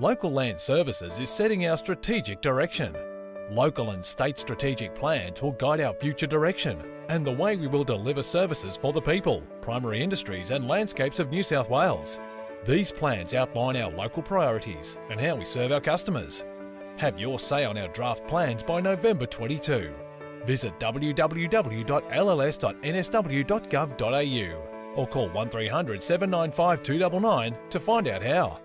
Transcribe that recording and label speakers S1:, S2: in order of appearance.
S1: Local Land Services is setting our strategic direction. Local and state strategic plans will guide our future direction and the way we will deliver services for the people, primary industries and landscapes of New South Wales. These plans outline our local priorities and how we serve our customers. Have your say on our draft plans by November 22. Visit www.lls.nsw.gov.au or call 1300 795 299 to find out how.